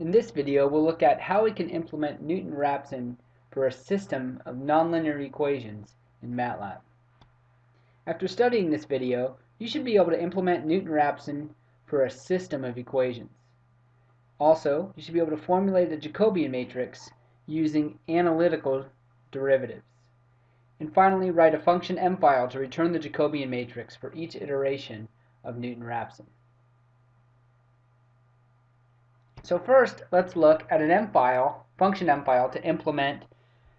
In this video, we'll look at how we can implement Newton-Raphson for a system of nonlinear equations in MATLAB. After studying this video, you should be able to implement Newton-Raphson for a system of equations. Also, you should be able to formulate the Jacobian matrix using analytical derivatives. And finally, write a function M file to return the Jacobian matrix for each iteration of Newton-Raphson. So first, let's look at an M file, function M file, to implement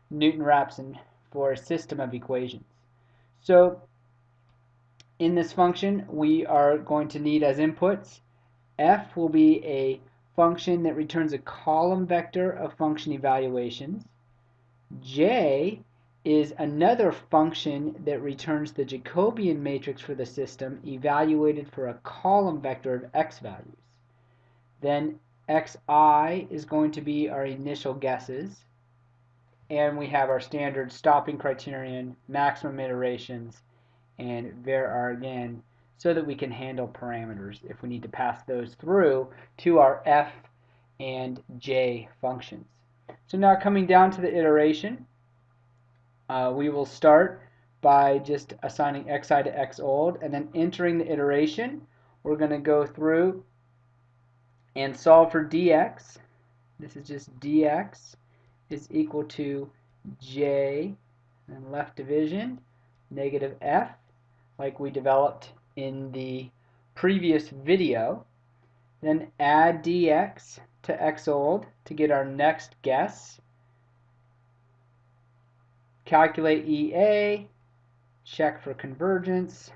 Newton-Raphson for a system of equations. So in this function, we are going to need as inputs, f will be a function that returns a column vector of function evaluations. j is another function that returns the Jacobian matrix for the system evaluated for a column vector of x values. Then xi is going to be our initial guesses. And we have our standard stopping criterion, maximum iterations, and varargin, so that we can handle parameters if we need to pass those through to our f and j functions. So now coming down to the iteration, uh, we will start by just assigning xi to x old and then entering the iteration. We're going to go through and solve for dx. This is just dx is equal to j and left division negative f like we developed in the previous video. Then add dx to x old to get our next guess. Calculate EA, check for convergence,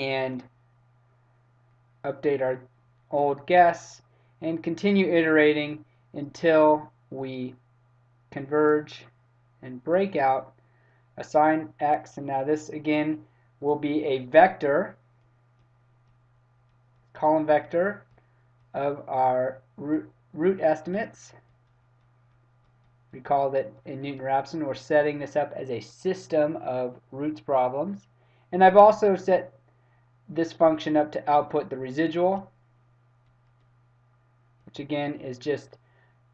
and update our old guess and continue iterating until we converge and break out assign x. And now this again will be a vector column vector of our root, root estimates. Recall that in Newton-Raphson we're setting this up as a system of roots problems. And I've also set this function up to output the residual, which again is just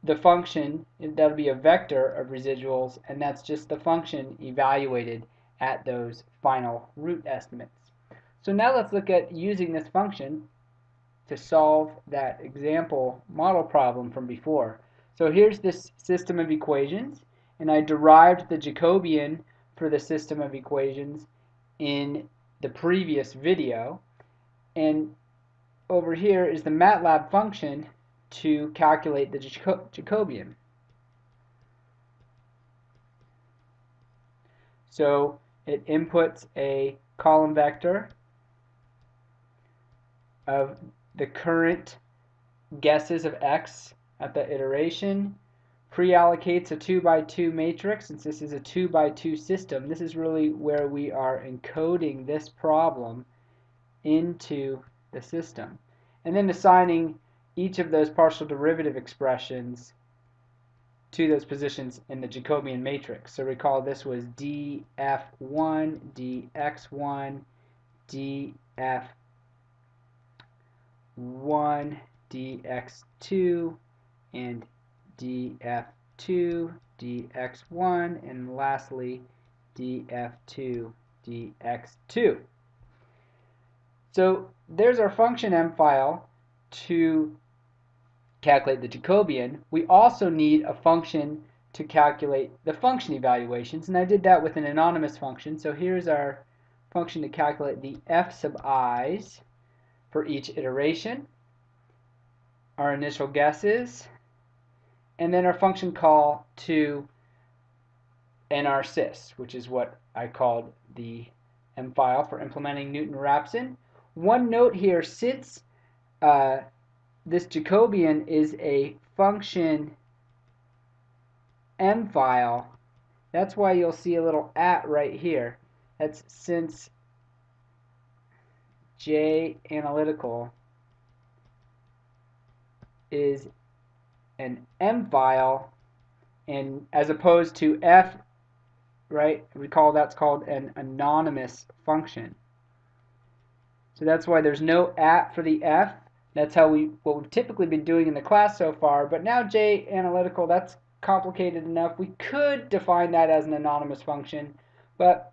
the function, that'll be a vector of residuals, and that's just the function evaluated at those final root estimates. So now let's look at using this function to solve that example model problem from before. So here's this system of equations, and I derived the Jacobian for the system of equations in the previous video. And over here is the MATLAB function to calculate the Jacobian. So it inputs a column vector of the current guesses of x at the iteration pre-allocates a 2 by 2 matrix since this is a 2 by 2 system this is really where we are encoding this problem into the system and then assigning each of those partial derivative expressions to those positions in the Jacobian matrix. So recall this was df1, dx1, df1, dx2, and df2, dx1, and lastly df2, dx2. So there's our function M file to calculate the Jacobian. We also need a function to calculate the function evaluations, and I did that with an anonymous function. So here's our function to calculate the f sub i's for each iteration, our initial guesses, and then our function call to nrsys, which is what I called the M file for implementing Newton-Raphson. One note here, since uh, this Jacobian is a function M file, that's why you'll see a little at right here. That's since J analytical is an M file and as opposed to F right recall that's called an anonymous function So that's why there's no at for the f. That's how we what we've typically been doing in the class so far. But now J analytical, that's complicated enough. We could define that as an anonymous function, but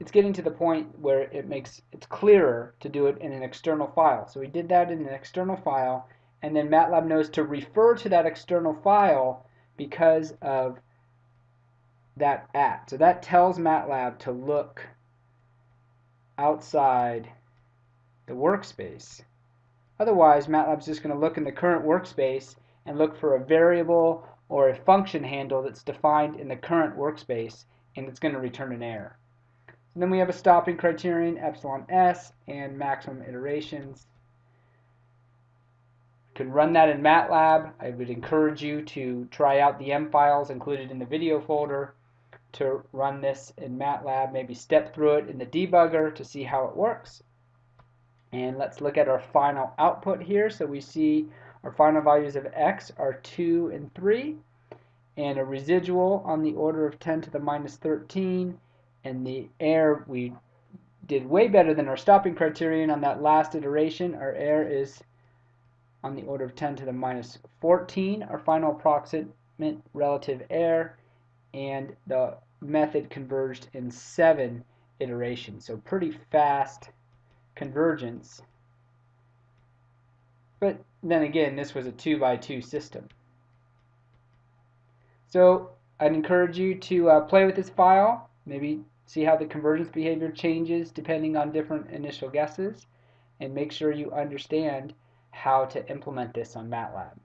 it's getting to the point where it makes it's clearer to do it in an external file. So we did that in an external file, and then MATLAB knows to refer to that external file because of that at. So that tells MATLAB to look outside the workspace. Otherwise, MATLAB's just going to look in the current workspace and look for a variable or a function handle that's defined in the current workspace, and it's going to return an error. And then we have a stopping criterion, epsilon s, and maximum iterations. Can run that in MATLAB. I would encourage you to try out the M files included in the video folder to run this in MATLAB, maybe step through it in the debugger to see how it works. And let's look at our final output here. So we see our final values of x are 2 and 3, and a residual on the order of 10 to the minus 13, and the error we did way better than our stopping criterion on that last iteration. Our error is on the order of 10 to the minus 14, our final approximate relative error, and the method converged in seven iterations. So pretty fast convergence. But then again, this was a 2 by 2 system. So I'd encourage you to uh, play with this file, maybe see how the convergence behavior changes depending on different initial guesses, and make sure you understand how to implement this on MATLAB.